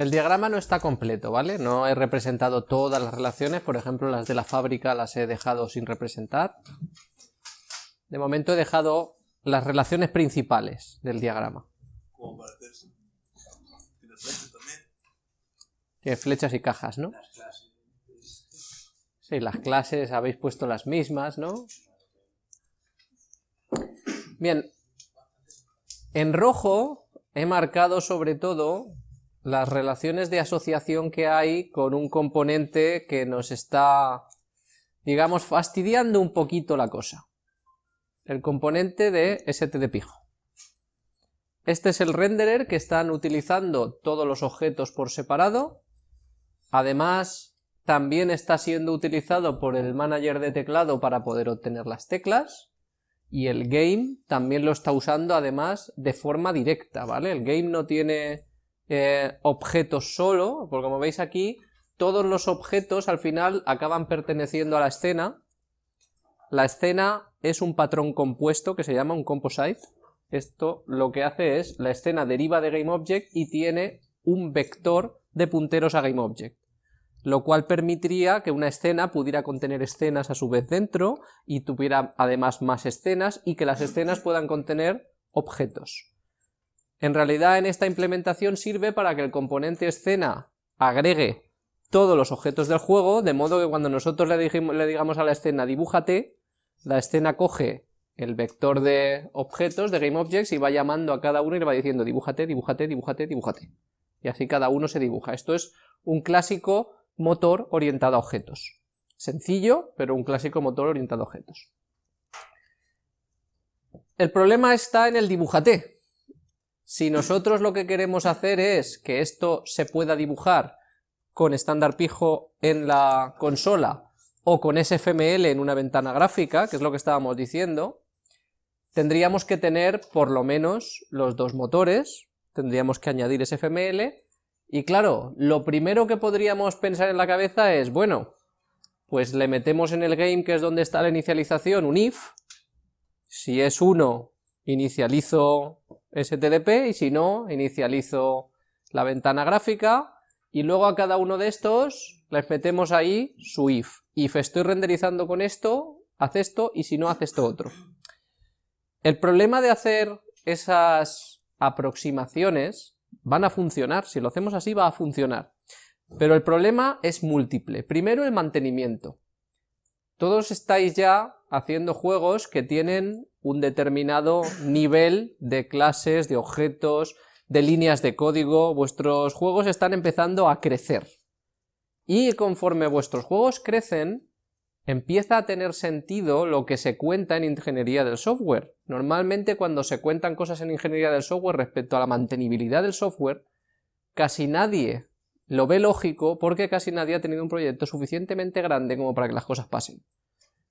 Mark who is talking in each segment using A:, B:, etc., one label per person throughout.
A: El diagrama no está completo, ¿vale? No he representado todas las relaciones, por ejemplo las de la fábrica las he dejado sin representar. De momento he dejado las relaciones principales del diagrama.
B: Como para. Tiene flechas también.
A: Tiene flechas y cajas, ¿no?
C: Las clases.
A: Sí, las clases habéis puesto las mismas, ¿no? Bien, en rojo he marcado sobre todo las relaciones de asociación que hay con un componente que nos está, digamos, fastidiando un poquito la cosa. El componente de stdpijo. Este es el renderer que están utilizando todos los objetos por separado. Además, también está siendo utilizado por el manager de teclado para poder obtener las teclas. Y el game también lo está usando además de forma directa, ¿vale? El game no tiene eh, objetos solo, porque como veis aquí, todos los objetos al final acaban perteneciendo a la escena. La escena es un patrón compuesto que se llama un composite. Esto lo que hace es, la escena deriva de GameObject y tiene un vector de punteros a GameObject lo cual permitiría que una escena pudiera contener escenas a su vez dentro y tuviera además más escenas y que las escenas puedan contener objetos. En realidad en esta implementación sirve para que el componente escena agregue todos los objetos del juego, de modo que cuando nosotros le, digamos a la escena dibújate, la escena coge el vector de objetos de GameObjects y va llamando a cada uno y le va diciendo dibújate, dibújate, dibújate, dibújate. Y así cada uno se dibuja. Esto es un clásico motor orientado a objetos. Sencillo, pero un clásico motor orientado a objetos. El problema está en el dibujate. Si nosotros lo que queremos hacer es que esto se pueda dibujar con estándar pijo en la consola o con SFML en una ventana gráfica, que es lo que estábamos diciendo, tendríamos que tener por lo menos los dos motores, tendríamos que añadir SFML y claro, lo primero que podríamos pensar en la cabeza es, bueno, pues le metemos en el game, que es donde está la inicialización, un if, si es 1, inicializo stdp, y si no, inicializo la ventana gráfica, y luego a cada uno de estos les metemos ahí su if. If estoy renderizando con esto, haz esto, y si no, haz esto otro. El problema de hacer esas aproximaciones van a funcionar, si lo hacemos así va a funcionar. Pero el problema es múltiple. Primero el mantenimiento. Todos estáis ya haciendo juegos que tienen un determinado nivel de clases, de objetos, de líneas de código, vuestros juegos están empezando a crecer. Y conforme vuestros juegos crecen, empieza a tener sentido lo que se cuenta en ingeniería del software. Normalmente cuando se cuentan cosas en ingeniería del software respecto a la mantenibilidad del software, casi nadie lo ve lógico porque casi nadie ha tenido un proyecto suficientemente grande como para que las cosas pasen.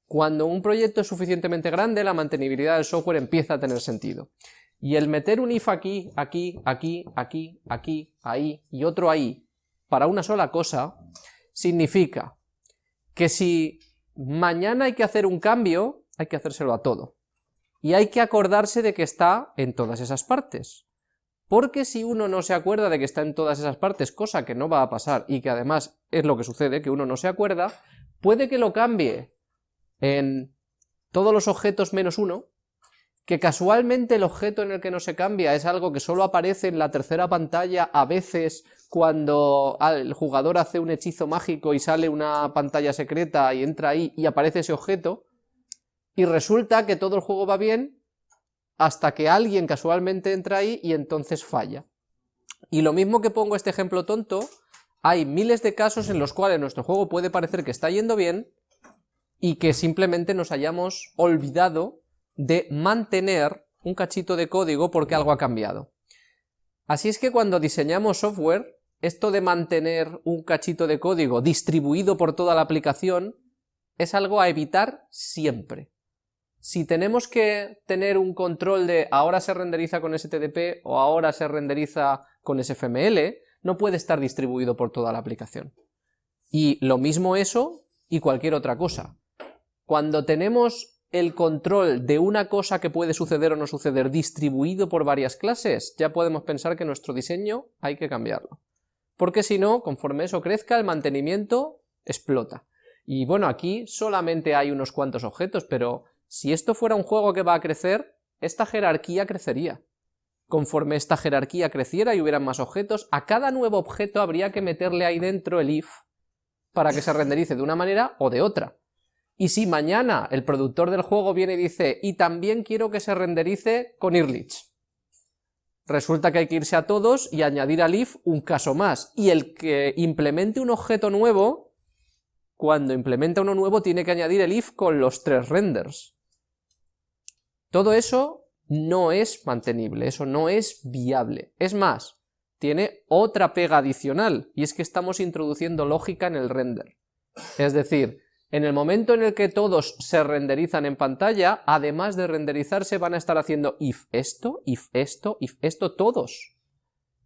A: Cuando un proyecto es suficientemente grande, la mantenibilidad del software empieza a tener sentido. Y el meter un if aquí, aquí, aquí, aquí, aquí, ahí y otro ahí para una sola cosa, significa que si mañana hay que hacer un cambio, hay que hacérselo a todo. Y hay que acordarse de que está en todas esas partes. Porque si uno no se acuerda de que está en todas esas partes, cosa que no va a pasar y que además es lo que sucede, que uno no se acuerda, puede que lo cambie en todos los objetos menos uno, que casualmente el objeto en el que no se cambia es algo que solo aparece en la tercera pantalla a veces cuando el jugador hace un hechizo mágico y sale una pantalla secreta y entra ahí y aparece ese objeto, y resulta que todo el juego va bien hasta que alguien casualmente entra ahí y entonces falla. Y lo mismo que pongo este ejemplo tonto, hay miles de casos en los cuales nuestro juego puede parecer que está yendo bien y que simplemente nos hayamos olvidado de mantener un cachito de código porque algo ha cambiado. Así es que cuando diseñamos software, esto de mantener un cachito de código distribuido por toda la aplicación es algo a evitar siempre. Si tenemos que tener un control de ahora se renderiza con STDP o ahora se renderiza con SFML, no puede estar distribuido por toda la aplicación. Y lo mismo eso y cualquier otra cosa. Cuando tenemos el control de una cosa que puede suceder o no suceder distribuido por varias clases, ya podemos pensar que nuestro diseño hay que cambiarlo porque si no, conforme eso crezca, el mantenimiento explota. Y bueno, aquí solamente hay unos cuantos objetos, pero si esto fuera un juego que va a crecer, esta jerarquía crecería. Conforme esta jerarquía creciera y hubieran más objetos, a cada nuevo objeto habría que meterle ahí dentro el if para que se renderice de una manera o de otra. Y si mañana el productor del juego viene y dice, y también quiero que se renderice con Irlich, resulta que hay que irse a todos y añadir al if un caso más, y el que implemente un objeto nuevo, cuando implementa uno nuevo tiene que añadir el if con los tres renders. Todo eso no es mantenible, eso no es viable. Es más, tiene otra pega adicional, y es que estamos introduciendo lógica en el render. Es decir, en el momento en el que todos se renderizan en pantalla, además de renderizarse van a estar haciendo if esto, if esto, if esto, todos.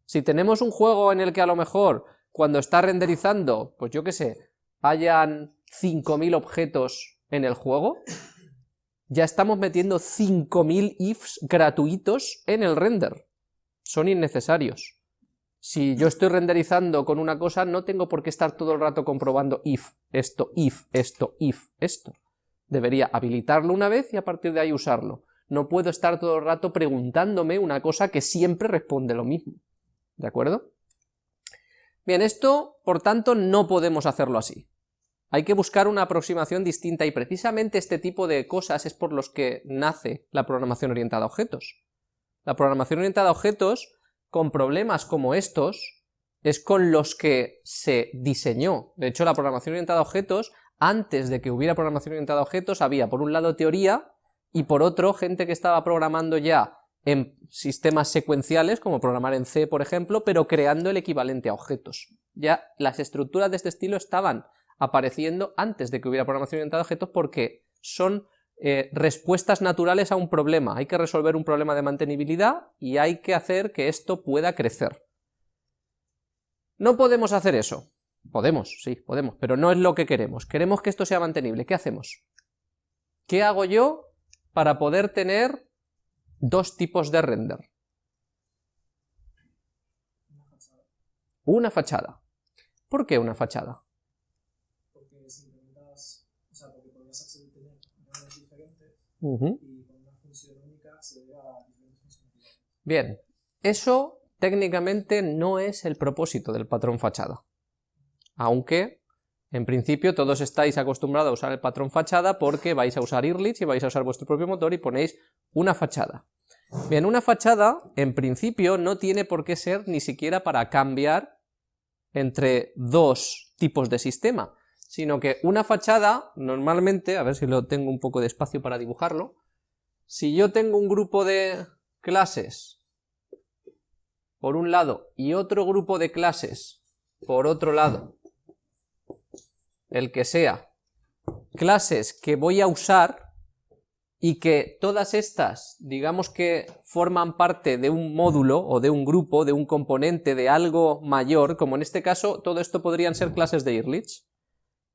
A: Si tenemos un juego en el que a lo mejor cuando está renderizando, pues yo qué sé, hayan 5.000 objetos en el juego, ya estamos metiendo 5.000 ifs gratuitos en el render. Son innecesarios. Si yo estoy renderizando con una cosa, no tengo por qué estar todo el rato comprobando if, esto, if, esto, if, esto. Debería habilitarlo una vez y a partir de ahí usarlo. No puedo estar todo el rato preguntándome una cosa que siempre responde lo mismo. ¿De acuerdo? Bien, esto, por tanto, no podemos hacerlo así. Hay que buscar una aproximación distinta y precisamente este tipo de cosas es por los que nace la programación orientada a objetos. La programación orientada a objetos, con problemas como estos, es con los que se diseñó. De hecho, la programación orientada a objetos, antes de que hubiera programación orientada a objetos, había por un lado teoría y por otro gente que estaba programando ya en sistemas secuenciales, como programar en C, por ejemplo, pero creando el equivalente a objetos. Ya las estructuras de este estilo estaban apareciendo antes de que hubiera programación orientada a objetos porque son eh, respuestas naturales a un problema. Hay que resolver un problema de mantenibilidad y hay que hacer que esto pueda crecer. No podemos hacer eso. Podemos, sí, podemos, pero no es lo que queremos. Queremos que esto sea mantenible. ¿Qué hacemos? ¿Qué hago yo para poder tener dos tipos de render? Una fachada. ¿Por qué una fachada? Bien, eso técnicamente no es el propósito del patrón fachada, aunque en principio todos estáis acostumbrados a usar el patrón fachada porque vais a usar Irlich y vais a usar vuestro propio motor y ponéis una fachada. Bien, una fachada en principio no tiene por qué ser ni siquiera para cambiar entre dos tipos de sistema, sino que una fachada, normalmente, a ver si lo tengo un poco de espacio para dibujarlo, si yo tengo un grupo de clases por un lado y otro grupo de clases por otro lado, el que sea, clases que voy a usar y que todas estas, digamos que forman parte de un módulo o de un grupo, de un componente, de algo mayor, como en este caso todo esto podrían ser clases de Irlich.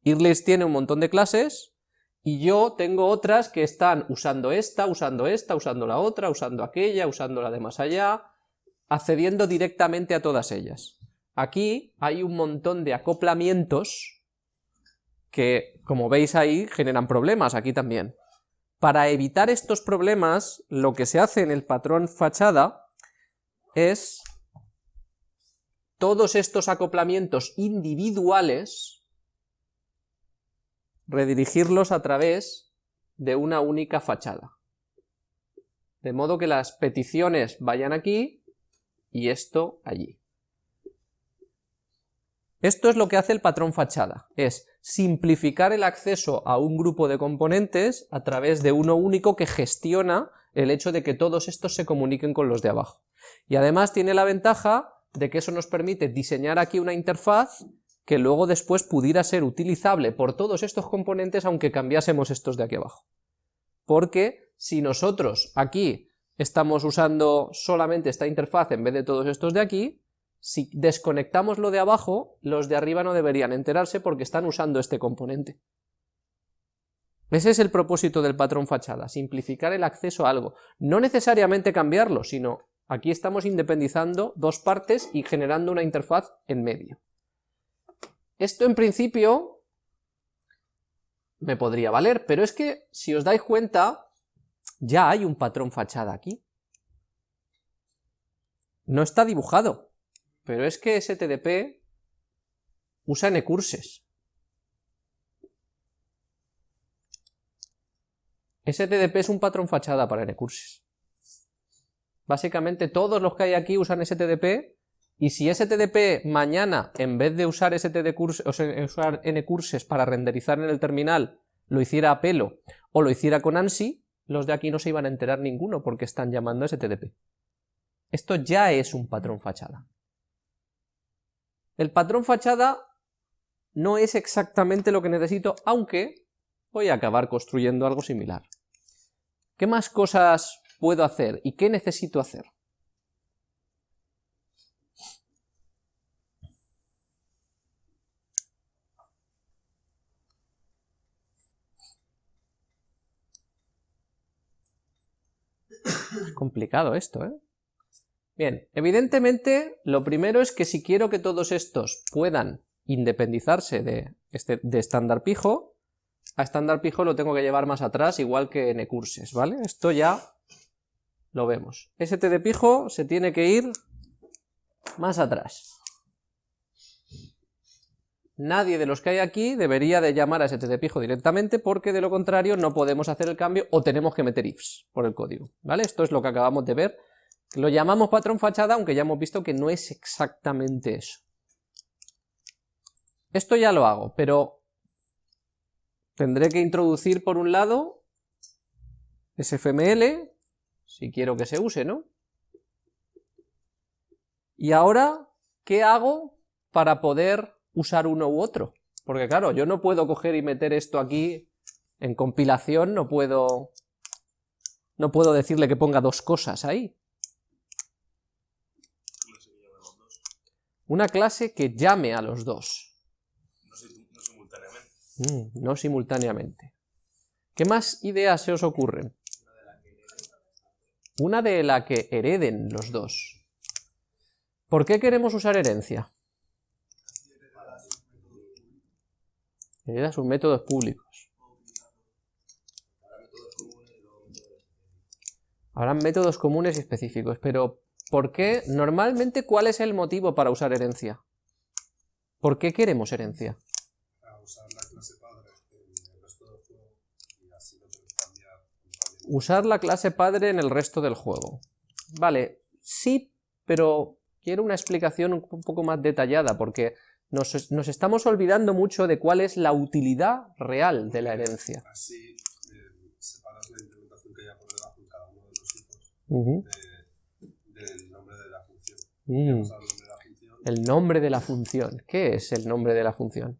A: Irlis tiene un montón de clases y yo tengo otras que están usando esta, usando esta, usando la otra, usando aquella, usando la de más allá, accediendo directamente a todas ellas. Aquí hay un montón de acoplamientos que, como veis ahí, generan problemas, aquí también. Para evitar estos problemas, lo que se hace en el patrón fachada es todos estos acoplamientos individuales redirigirlos a través de una única fachada. De modo que las peticiones vayan aquí y esto allí. Esto es lo que hace el patrón fachada, es simplificar el acceso a un grupo de componentes a través de uno único que gestiona el hecho de que todos estos se comuniquen con los de abajo. Y además tiene la ventaja de que eso nos permite diseñar aquí una interfaz que luego después pudiera ser utilizable por todos estos componentes aunque cambiásemos estos de aquí abajo. Porque si nosotros aquí estamos usando solamente esta interfaz en vez de todos estos de aquí, si desconectamos lo de abajo, los de arriba no deberían enterarse porque están usando este componente. Ese es el propósito del patrón fachada, simplificar el acceso a algo. No necesariamente cambiarlo, sino Aquí estamos independizando dos partes y generando una interfaz en medio. Esto en principio me podría valer, pero es que si os dais cuenta, ya hay un patrón fachada aquí. No está dibujado, pero es que STDP usa ncurses. STDP es un patrón fachada para ncurses. Básicamente todos los que hay aquí usan STDP y si STDP mañana, en vez de usar, o sea, usar ncurses para renderizar en el terminal, lo hiciera a pelo o lo hiciera con ANSI, los de aquí no se iban a enterar ninguno porque están llamando STDP. Esto ya es un patrón fachada. El patrón fachada no es exactamente lo que necesito, aunque voy a acabar construyendo algo similar. ¿Qué más cosas puedo hacer y qué necesito hacer? Complicado esto, ¿eh? Bien, evidentemente lo primero es que si quiero que todos estos puedan independizarse de, este, de estándar pijo, a estándar pijo lo tengo que llevar más atrás, igual que en ecurses, ¿vale? Esto ya lo vemos. St de pijo se tiene que ir más atrás. Nadie de los que hay aquí debería de llamar a de pijo directamente porque de lo contrario no podemos hacer el cambio o tenemos que meter ifs por el código, ¿vale? Esto es lo que acabamos de ver. Lo llamamos patrón fachada, aunque ya hemos visto que no es exactamente eso. Esto ya lo hago, pero Tendré que introducir por un lado SFML, si quiero que se use, ¿no? Y ahora, ¿qué hago para poder usar uno u otro? Porque claro, yo no puedo coger y meter esto aquí en compilación, no puedo, no puedo decirle que ponga dos cosas ahí. Una clase que llame a los dos. Mm, no simultáneamente. ¿Qué más ideas se os ocurren? Una de la que hereden los dos. ¿Por qué queremos usar herencia? Hereda sus métodos públicos. Habrán métodos comunes y específicos, pero ¿por qué? Normalmente, ¿cuál es el motivo para usar herencia? ¿Por qué queremos herencia? Usar la clase padre en el resto del juego. Vale, sí, pero quiero una explicación un poco más detallada, porque nos, estamos olvidando mucho de cuál es la utilidad real de la herencia.
B: Así eh, separas la implementación que hay por debajo en cada uno de los hijos del nombre de la función.
A: Mm. El nombre de la función. ¿Qué es el nombre de la función?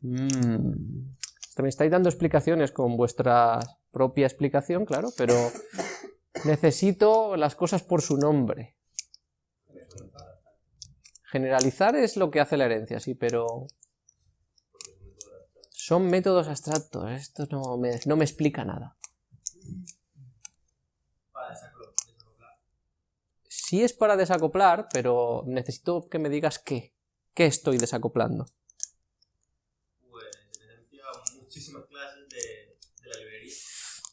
A: Mm. Me estáis dando explicaciones con vuestra propia explicación, claro, pero necesito las cosas por su nombre. Generalizar es lo que hace la herencia, sí, pero son métodos abstractos, esto no me, no me explica nada. Sí es para desacoplar, pero necesito que me digas qué. ¿Qué estoy desacoplando?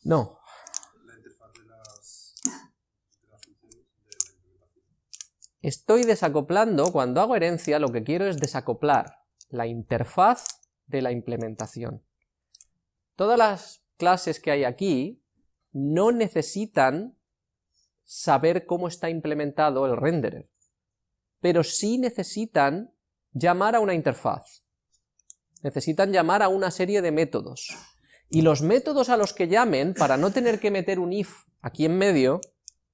A: No. Estoy desacoplando, cuando hago herencia, lo que quiero es desacoplar la interfaz de la implementación. Todas las clases que hay aquí no necesitan saber cómo está implementado el renderer, pero sí necesitan llamar a una interfaz. Necesitan llamar a una serie de métodos. Y los métodos a los que llamen, para no tener que meter un if aquí en medio,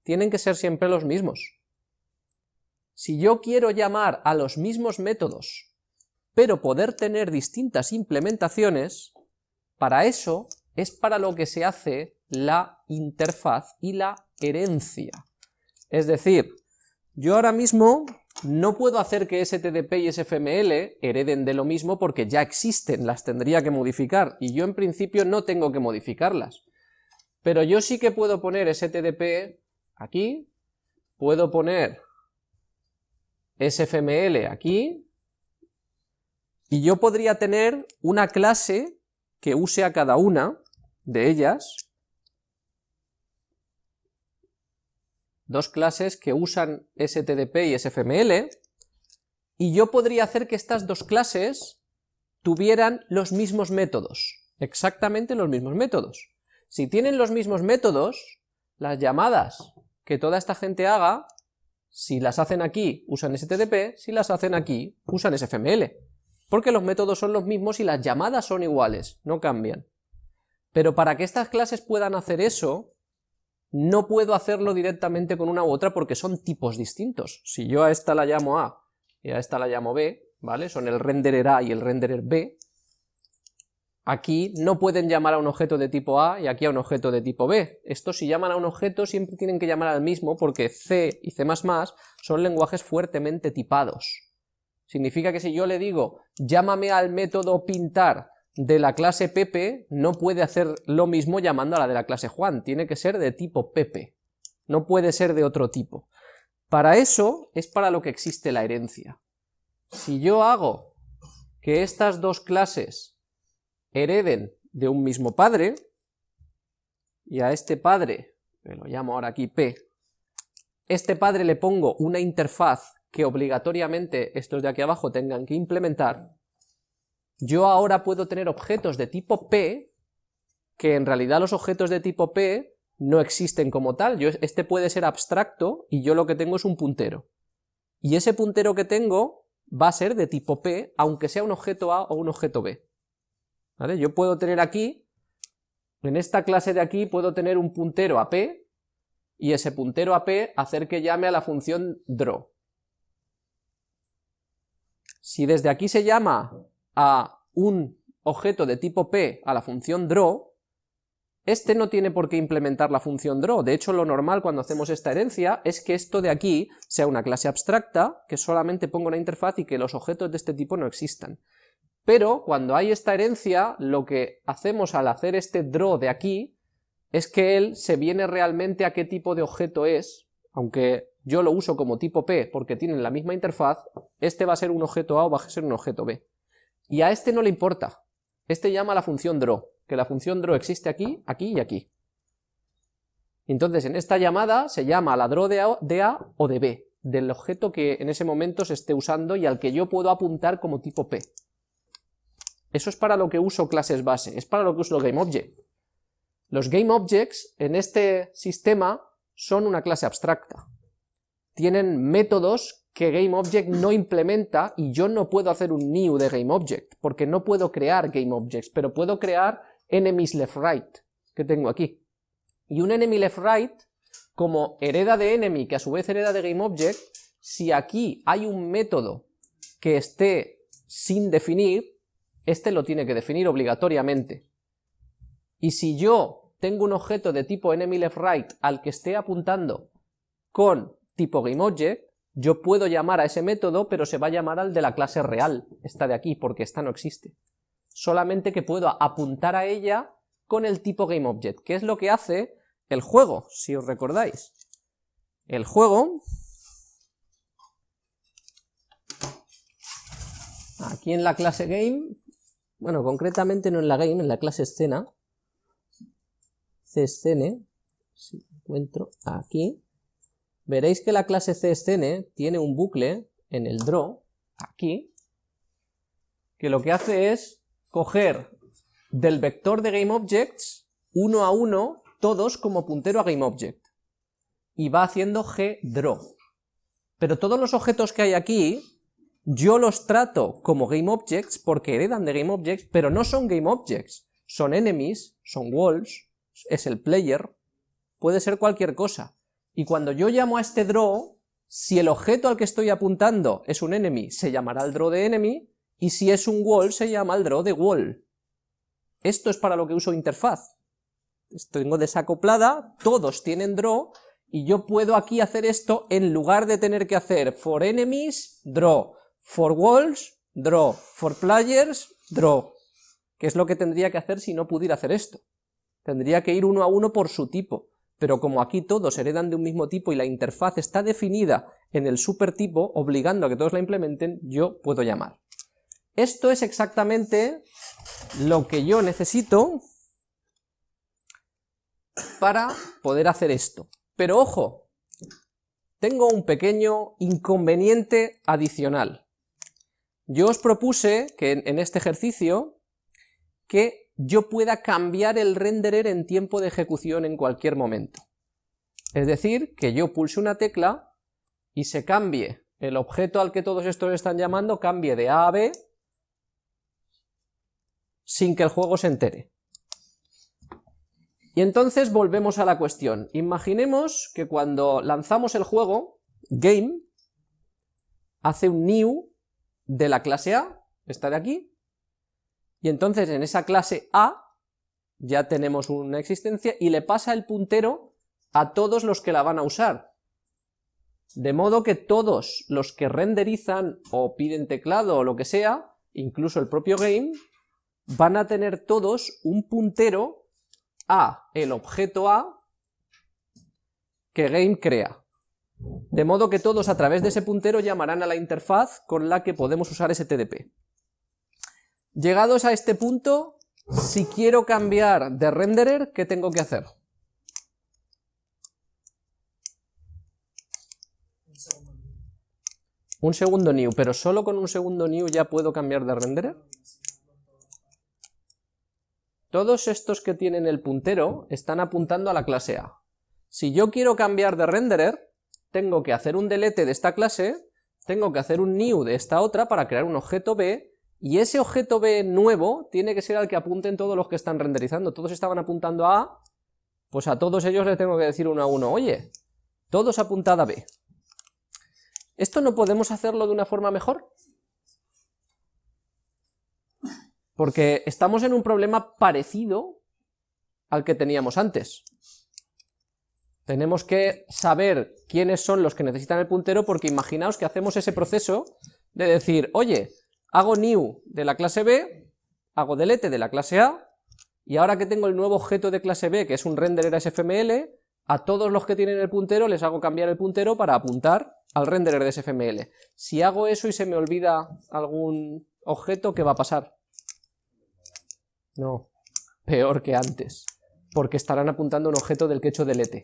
A: tienen que ser siempre los mismos. Si yo quiero llamar a los mismos métodos, pero poder tener distintas implementaciones, para eso es para lo que se hace la interfaz y la herencia. Es decir, yo ahora mismo no puedo hacer que STDP y SFML hereden de lo mismo porque ya existen, las tendría que modificar, y yo en principio no tengo que modificarlas. Pero yo sí que puedo poner stdp aquí, puedo poner sfml aquí, y yo podría tener una clase que use a cada una de ellas, dos clases que usan stdp y sfml, y yo podría hacer que estas dos clases tuvieran los mismos métodos, exactamente los mismos métodos. Si tienen los mismos métodos, las llamadas que toda esta gente haga, si las hacen aquí usan STDP, si las hacen aquí usan SFML, porque los métodos son los mismos y las llamadas son iguales, no cambian. Pero para que estas clases puedan hacer eso, no puedo hacerlo directamente con una u otra porque son tipos distintos. Si yo a esta la llamo A y a esta la llamo B, ¿vale? Son el renderer A y el renderer B. Aquí no pueden llamar a un objeto de tipo A y aquí a un objeto de tipo B. Estos si llaman a un objeto siempre tienen que llamar al mismo porque C y C++ son lenguajes fuertemente tipados. Significa que si yo le digo, llámame al método pintar de la clase Pepe, no puede hacer lo mismo llamando a la de la clase Juan, tiene que ser de tipo Pepe, no puede ser de otro tipo. Para eso es para lo que existe la herencia. Si yo hago que estas dos clases hereden de un mismo padre, y a este padre, que lo llamo ahora aquí P, este padre le pongo una interfaz que obligatoriamente estos de aquí abajo tengan que implementar, yo ahora puedo tener objetos de tipo P, que en realidad los objetos de tipo P no existen como tal, yo, este puede ser abstracto y yo lo que tengo es un puntero. Y ese puntero que tengo va a ser de tipo P, aunque sea un objeto A o un objeto B. Yo puedo tener aquí, en esta clase de aquí, puedo tener un puntero a P, y ese puntero a P hacer que llame a la función draw. Si desde aquí se llama a un objeto de tipo P a la función draw, este no tiene por qué implementar la función draw, de hecho lo normal cuando hacemos esta herencia es que esto de aquí sea una clase abstracta, que solamente ponga una interfaz y que los objetos de este tipo no existan. Pero cuando hay esta herencia, lo que hacemos al hacer este draw de aquí, es que él se viene realmente a qué tipo de objeto es, aunque yo lo uso como tipo P porque tienen la misma interfaz, este va a ser un objeto A o va a ser un objeto B. Y a este no le importa, este llama a la función draw, que la función draw existe aquí, aquí y aquí. Entonces en esta llamada se llama la draw de a, o de B, del objeto que en ese momento se esté usando y al que yo puedo apuntar como tipo P. Eso es para lo que uso clases base, es para lo que uso GameObject. Los GameObjects en este sistema son una clase abstracta. Tienen métodos que GameObject no implementa y yo no puedo hacer un new de GameObject, porque no puedo crear GameObjects, pero puedo crear enemies left right, que tengo aquí. Y un enemy left right, como hereda de enemy, que a su vez hereda de GameObject, si aquí hay un método que esté sin definir, este lo tiene que definir obligatoriamente. Y si yo tengo un objeto de tipo enemy left right al que esté apuntando con tipo GameObject, yo puedo llamar a ese método, pero se va a llamar al de la clase real, esta de aquí, porque esta no existe. Solamente que puedo apuntar a ella con el tipo GameObject, que es lo que hace el juego, si os recordáis. El juego, aquí en la clase Game, bueno, concretamente no en la Game, en la clase Escena, CScene, si encuentro aquí, veréis que la clase CScene tiene un bucle en el draw, aquí, que lo que hace es coger del vector de GameObjects uno a uno, todos como puntero a GameObject, y va haciendo gDraw. Pero todos los objetos que hay aquí, yo los trato como GameObjects porque heredan de GameObjects, pero no son GameObjects, son enemies, son walls, es el player, puede ser cualquier cosa. Y cuando yo llamo a este draw, si el objeto al que estoy apuntando es un enemy, se llamará el draw de enemy, y si es un wall, se llama el draw de wall. Esto es para lo que uso interfaz. Tengo desacoplada, todos tienen draw, y yo puedo aquí hacer esto en lugar de tener que hacer for enemies, draw, for walls, draw, for players, draw, que es lo que tendría que hacer si no pudiera hacer esto. tendría que ir uno a uno por su tipo, pero como aquí todos heredan de un mismo tipo y la interfaz está definida en el supertipo, obligando a que todos la implementen, yo puedo llamar. Esto es exactamente lo que yo necesito para poder hacer esto. Pero ojo, tengo un pequeño inconveniente adicional. Yo os propuse que en este ejercicio que yo pueda cambiar el renderer en tiempo de ejecución en cualquier momento. Es decir, que yo pulse una tecla y se cambie el objeto al que todos estos están llamando, cambie de A a B, sin que el juego se entere. Y entonces volvemos a la cuestión. Imaginemos que cuando lanzamos el juego, game, hace un new de la clase A, esta de aquí, y entonces en esa clase A ya tenemos una existencia y le pasa el puntero a todos los que la van a usar. De modo que todos los que renderizan o piden teclado o lo que sea, incluso el propio game, van a tener todos un puntero a el objeto A que game crea. De modo que todos a través de ese puntero llamarán a la interfaz con la que podemos usar ese TDP. Llegados a este punto, si quiero cambiar de renderer, ¿qué tengo que hacer? Un segundo new, pero solo con un segundo new ya puedo cambiar de renderer. Todos estos que tienen el puntero están apuntando a la clase A. Si yo quiero cambiar de renderer, tengo que hacer un delete de esta clase, tengo que hacer un new de esta otra para crear un objeto B y ese objeto B nuevo tiene que ser al que apunten todos los que están renderizando. Todos estaban apuntando a A, pues a todos ellos les tengo que decir uno a uno, oye, todos apuntad a B. ¿Esto no podemos hacerlo de una forma mejor? Porque estamos en un problema parecido al que teníamos antes. Tenemos que saber quiénes son los que necesitan el puntero porque imaginaos que hacemos ese proceso de decir, oye, hago new de la clase B, hago delete de la clase A, y ahora que tengo el nuevo objeto de clase B, que es un renderer SFML, a todos los que tienen el puntero les hago cambiar el puntero para apuntar al renderer de SFML. Si hago eso y se me olvida algún objeto, ¿qué va a pasar? No, peor que antes, porque estarán apuntando un objeto del que he hecho delete.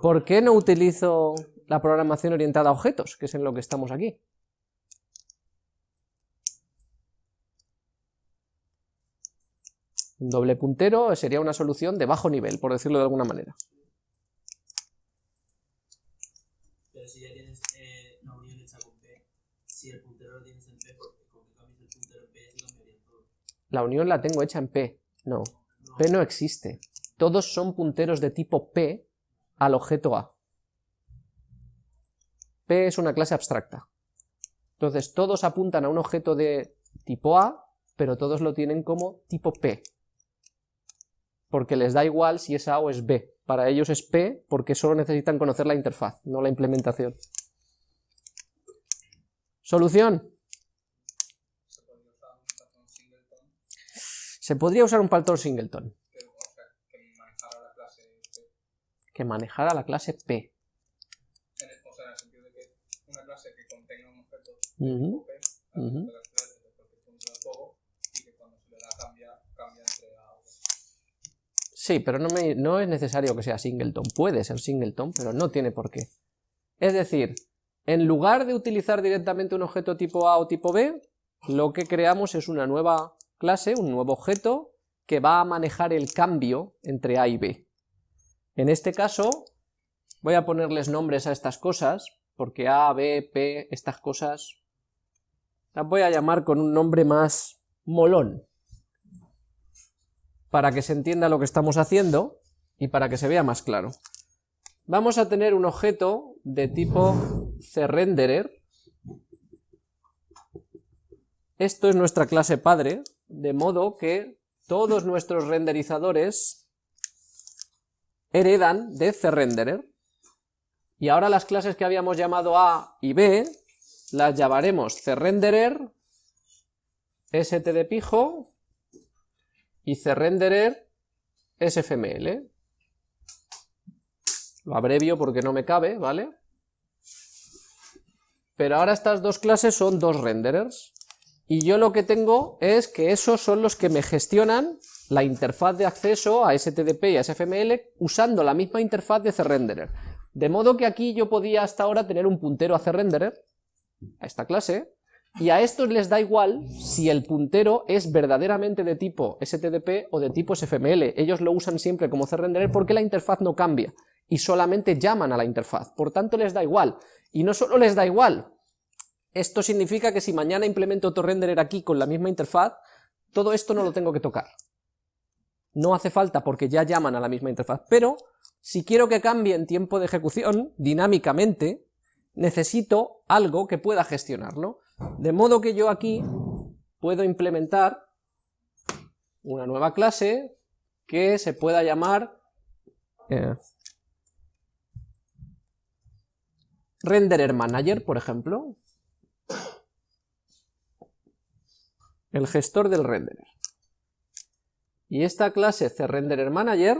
A: ¿Por qué no utilizo la programación orientada a objetos, que es en lo que estamos aquí? Un doble puntero sería una solución de bajo nivel, por decirlo de alguna manera.
C: si ya tienes eh, la unión hecha con P, si el puntero lo tienes en P, porque con que cambies el puntero en P cambiaría todo.
A: La unión la tengo hecha en P. No. P no existe. Todos son punteros de tipo P al objeto A. P es una clase abstracta. Entonces todos apuntan a un objeto de tipo A, pero todos lo tienen como tipo P. Porque les da igual si es A o es B para ellos es P porque solo necesitan conocer la interfaz, no la implementación. ¿Solución? Se podría usar un patrón singleton. Que manejara la clase P. O sea, en el sentido de que una clase que contenga un objeto P, Sí, pero no, no es necesario que sea singleton. Puede ser singleton, pero no tiene por qué. Es decir, en lugar de utilizar directamente un objeto tipo A o tipo B, lo que creamos es una nueva clase, un nuevo objeto, que va a manejar el cambio entre A y B. En este caso, voy a ponerles nombres a estas cosas, porque A, B, P, estas cosas, las voy a llamar con un nombre más molón. para que se entienda lo que estamos haciendo y para que se vea más claro. Vamos a tener un objeto de tipo CRenderer. Esto es nuestra clase padre, de modo que todos nuestros renderizadores heredan de CRenderer. Y ahora las clases que habíamos llamado A y B las llamaremos CRenderer, stdpijo y CRenderer sfml. Lo abrevio porque no me cabe, ¿vale? Pero ahora estas dos clases son dos renderers. Y yo lo que tengo es que esos son los que me gestionan la interfaz de acceso a STDP y a SFML usando la misma interfaz de CRenderer. De modo que aquí yo podía hasta ahora tener un puntero a CRenderer, a esta clase, y a estos les da igual si el puntero es verdaderamente de tipo STDP o de tipo SFML. Ellos lo usan siempre como CRenderer porque la interfaz no cambia y solamente llaman a la interfaz, por tanto les da igual. Y no solo les da igual, esto significa que si mañana implemento otro renderer aquí con la misma interfaz, todo esto no lo tengo que tocar. No hace falta porque ya llaman a la misma interfaz, pero si quiero que cambie en tiempo de ejecución, dinámicamente, necesito algo que pueda gestionarlo. De modo que yo aquí puedo implementar una nueva clase que se pueda llamar eh, renderer manager, por ejemplo, el gestor del renderer. Y esta clase CRendererManager,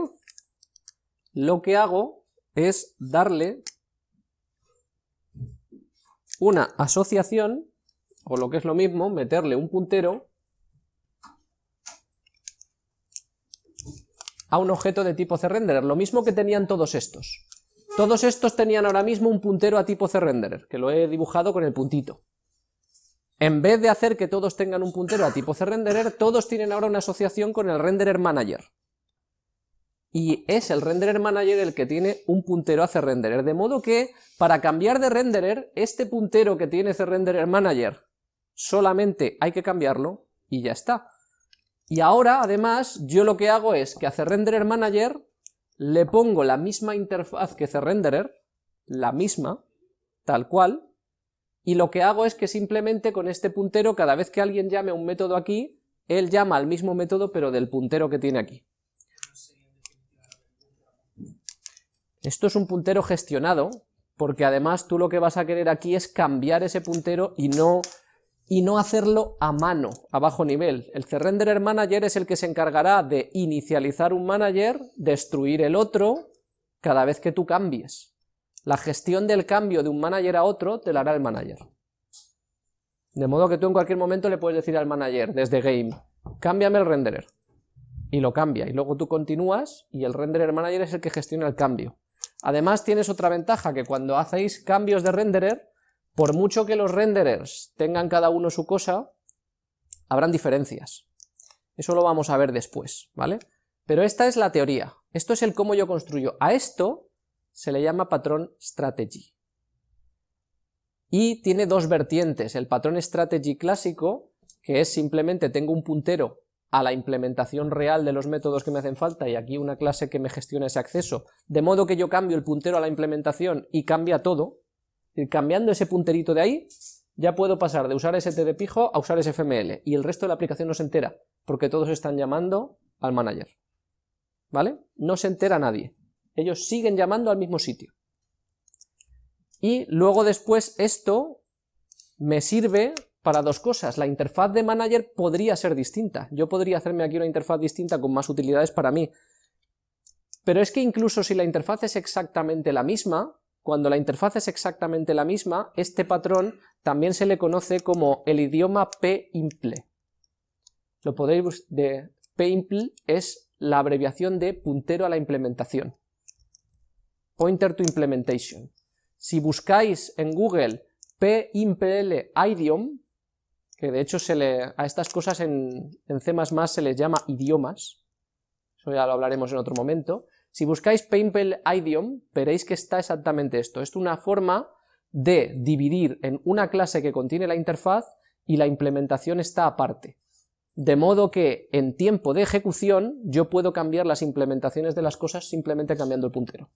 A: lo que hago es darle una asociación, o lo que es lo mismo, meterle un puntero a un objeto de tipo CRenderer, lo mismo que tenían todos estos. Todos estos tenían ahora mismo un puntero a tipo CRenderer, que lo he dibujado con el puntito. En vez de hacer que todos tengan un puntero a tipo CRenderer, todos tienen ahora una asociación con el renderer manager. Y es el renderer manager el que tiene un puntero a CRenderer, de modo que para cambiar de renderer, este puntero que tiene CRenderer manager solamente hay que cambiarlo y ya está. Y ahora, además, yo lo que hago es que a CRenderer manager le pongo la misma interfaz que CRenderer, la misma, tal cual, y lo que hago es que simplemente con este puntero, cada vez que alguien llame a un método aquí, él llama al mismo método pero del puntero que tiene aquí. Esto es un puntero gestionado, porque además tú lo que vas a querer aquí es cambiar ese puntero y no, y no hacerlo a mano, a bajo nivel. El CRenderer Manager es el que se encargará de inicializar un manager, destruir el otro, cada vez que tú cambies. La gestión del cambio de un manager a otro te la hará el manager. De modo que tú en cualquier momento le puedes decir al manager, desde game, cámbiame el renderer. Y lo cambia, y luego tú continúas, y el renderer manager es el que gestiona el cambio. Además tienes otra ventaja, que cuando hacéis cambios de renderer, por mucho que los renderers tengan cada uno su cosa, habrán diferencias. Eso lo vamos a ver después, ¿vale? Pero esta es la teoría, esto es el cómo yo construyo. A esto se le llama patrón strategy. Y tiene dos vertientes, el patrón strategy clásico, que es simplemente tengo un puntero a la implementación real de los métodos que me hacen falta y aquí una clase que me gestiona ese acceso, de modo que yo cambio el puntero a la implementación y cambia todo, y cambiando ese punterito de ahí, ya puedo pasar de usar ST pijo a usar SFML, y el resto de la aplicación no se entera, porque todos están llamando al manager. ¿Vale? No se entera nadie ellos siguen llamando al mismo sitio. Y luego después esto me sirve para dos cosas. La interfaz de manager podría ser distinta. Yo podría hacerme aquí una interfaz distinta con más utilidades para mí. Pero es que incluso si la interfaz es exactamente la misma, cuando la interfaz es exactamente la misma, este patrón también se le conoce como el idioma pimple. Lo podéis de pimple es la abreviación de puntero a la implementación. Pointer to Implementation. Si buscáis en Google PIMPL idiom, que de hecho se le, a estas cosas en, en C++ se les llama idiomas, eso ya lo hablaremos en otro momento, si buscáis PIMPL idiom, veréis que está exactamente esto, es una forma de dividir en una clase que contiene la interfaz y la implementación está aparte. de modo que en tiempo de ejecución yo puedo cambiar las implementaciones de las cosas simplemente cambiando el puntero.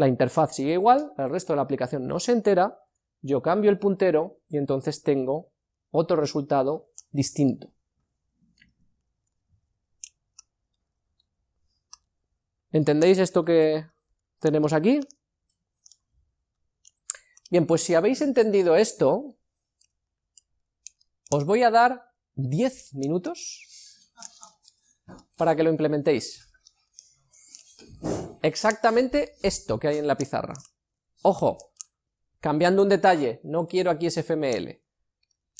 A: La interfaz sigue igual, el resto de la aplicación no se entera, yo cambio el puntero y entonces tengo otro resultado distinto. ¿Entendéis esto que tenemos aquí? Bien, pues si habéis entendido esto, os voy a dar 10 minutos para que lo implementéis. Exactamente esto que hay en la pizarra. Ojo, cambiando un detalle, no quiero aquí SFML.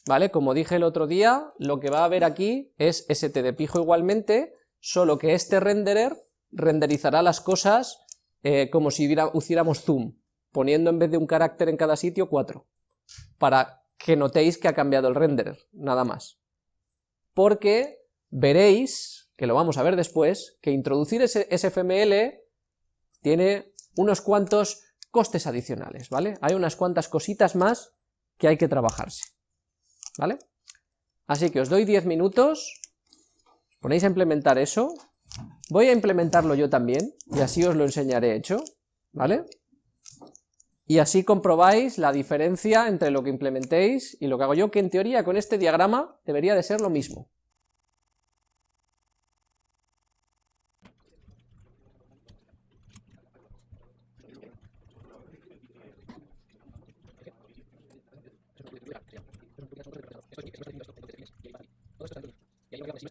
A: ¿Vale? Como dije el otro día, lo que va a haber aquí es st de pijo igualmente, solo que este renderer renderizará las cosas eh, como si hiciéramos zoom, poniendo en vez de un carácter en cada sitio, cuatro, para que notéis que ha cambiado el renderer, nada más porque veréis, que lo vamos a ver después, que introducir ese SFML tiene unos cuantos costes adicionales, ¿vale? Hay unas cuantas cositas más que hay que trabajarse, ¿vale? Así que os doy 10 minutos, ponéis a implementar eso, voy a implementarlo yo también, y así os lo enseñaré hecho, ¿vale? Y así comprobáis la diferencia entre lo que implementéis y lo que hago yo, que en teoría con este diagrama debería de ser lo mismo. Pues